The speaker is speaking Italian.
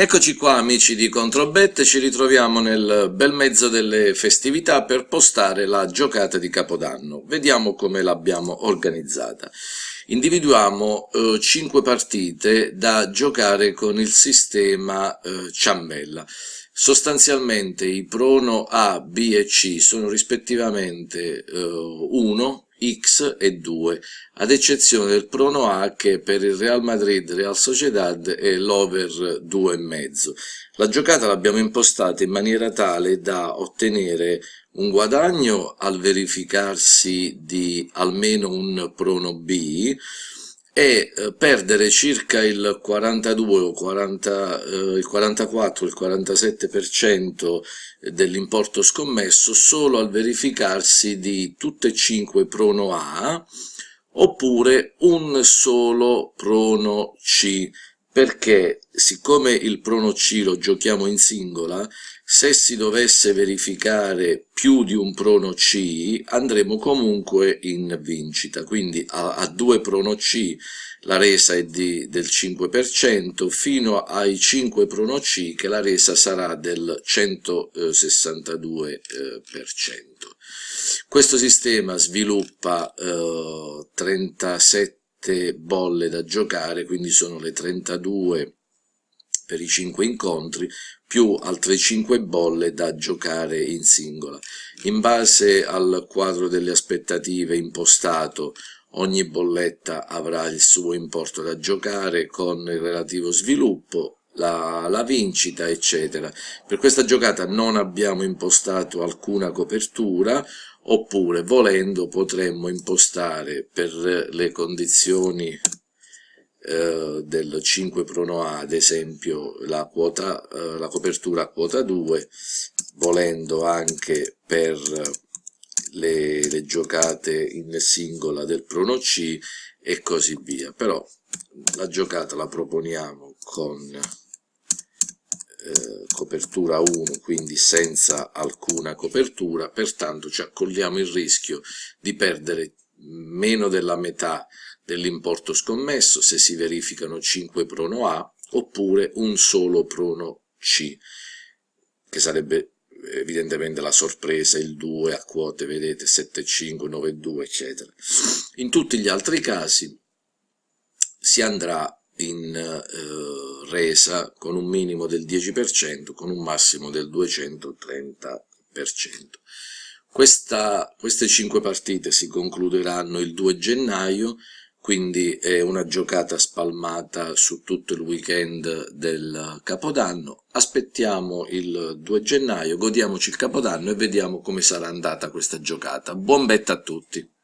Eccoci qua amici di Controbet, ci ritroviamo nel bel mezzo delle festività per postare la giocata di Capodanno. Vediamo come l'abbiamo organizzata. Individuiamo eh, 5 partite da giocare con il sistema eh, ciambella. Sostanzialmente i prono A, B e C sono rispettivamente eh, 1, x e 2, ad eccezione del prono A che per il Real Madrid Real Sociedad è l'over 2,5. La giocata l'abbiamo impostata in maniera tale da ottenere un guadagno al verificarsi di almeno un prono B, e eh, perdere circa il 42 o 40, eh, il 44 il 47% dell'importo scommesso solo al verificarsi di tutte e cinque prono A oppure un solo prono C perché siccome il prono C lo giochiamo in singola se si dovesse verificare più di un prono C andremo comunque in vincita, quindi a, a due prono C la resa è di, del 5%, fino ai 5 prono C che la resa sarà del 162%. Questo sistema sviluppa eh, 37 bolle da giocare, quindi sono le 32 per i 5 incontri, più altre 5 bolle da giocare in singola. In base al quadro delle aspettative impostato, ogni bolletta avrà il suo importo da giocare con il relativo sviluppo, la, la, vincita, eccetera. Per questa giocata non abbiamo impostato alcuna copertura, oppure volendo potremmo impostare per le condizioni eh, del 5 prono A, ad esempio la, quota, eh, la copertura a quota 2, volendo anche per le, le, giocate in singola del prono C e così via. Però la giocata la proponiamo con eh, copertura 1, quindi senza alcuna copertura, pertanto ci accogliamo il rischio di perdere meno della metà dell'importo scommesso se si verificano 5 prono A oppure un solo prono C, che sarebbe evidentemente la sorpresa, il 2 a quote, vedete, 7, 5, 9, 2, eccetera. In tutti gli altri casi si andrà in eh, resa con un minimo del 10%, con un massimo del 230%. Questa, queste 5 partite si concluderanno il 2 gennaio, quindi è una giocata spalmata su tutto il weekend del Capodanno. Aspettiamo il 2 gennaio, godiamoci il Capodanno e vediamo come sarà andata questa giocata. Buon bet a tutti!